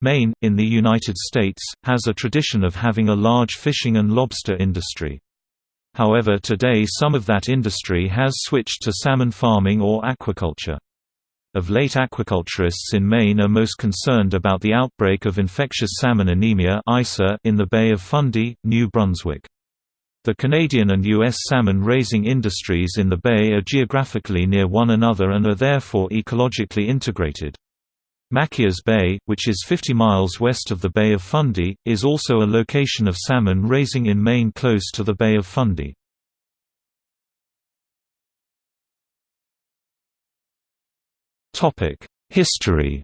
Maine, in the United States, has a tradition of having a large fishing and lobster industry. However today some of that industry has switched to salmon farming or aquaculture. Of late aquaculturists in Maine are most concerned about the outbreak of infectious salmon anemia in the Bay of Fundy, New Brunswick. The Canadian and U.S. salmon raising industries in the bay are geographically near one another and are therefore ecologically integrated. Machias Bay, which is 50 miles west of the Bay of Fundy, is also a location of salmon raising in Maine close to the Bay of Fundy. History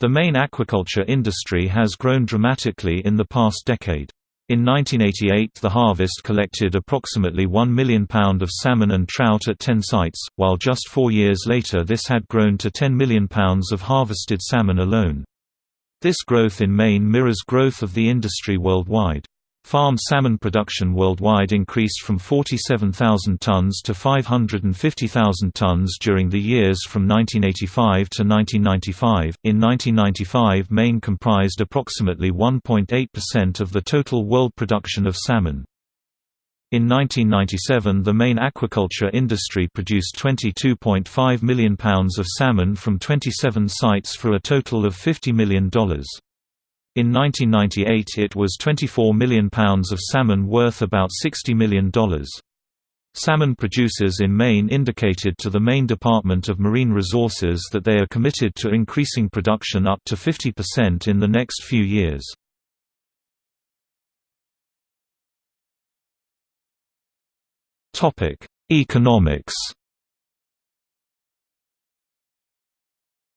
The Maine aquaculture industry has grown dramatically in the past decade. In 1988 the harvest collected approximately 1 million pound of salmon and trout at 10 sites, while just four years later this had grown to 10 million pounds of harvested salmon alone. This growth in Maine mirrors growth of the industry worldwide. Farm salmon production worldwide increased from 47,000 tons to 550,000 tons during the years from 1985 to 1995. In 1995, Maine comprised approximately 1.8% of the total world production of salmon. In 1997 the Maine aquaculture industry produced 22.5 million pounds of salmon from 27 sites for a total of $50 million. In 1998 it was £24 million of salmon worth about $60 million. Salmon producers in Maine indicated to the Maine Department of Marine Resources that they are committed to increasing production up to 50% in the next few years. Economics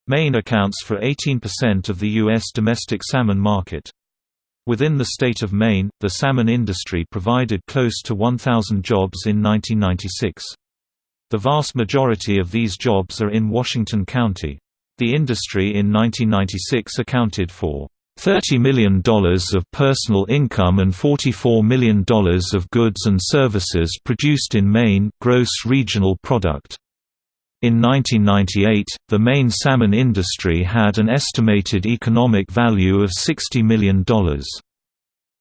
Maine accounts for 18% of the U.S. domestic salmon market. Within the state of Maine, the salmon industry provided close to 1,000 jobs in 1996. The vast majority of these jobs are in Washington County. The industry in 1996 accounted for $30 million of personal income and $44 million of goods and services produced in Maine gross regional product. In 1998, the Maine salmon industry had an estimated economic value of $60 million.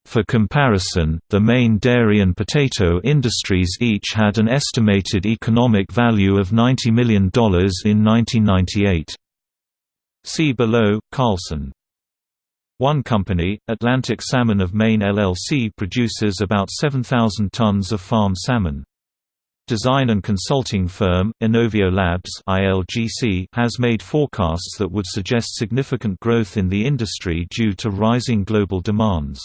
For comparison, the Maine dairy and potato industries each had an estimated economic value of $90 million in 1998. See below, Carlson. One company, Atlantic Salmon of Maine LLC produces about 7,000 tons of farm salmon. Design and consulting firm, Inovio Labs has made forecasts that would suggest significant growth in the industry due to rising global demands.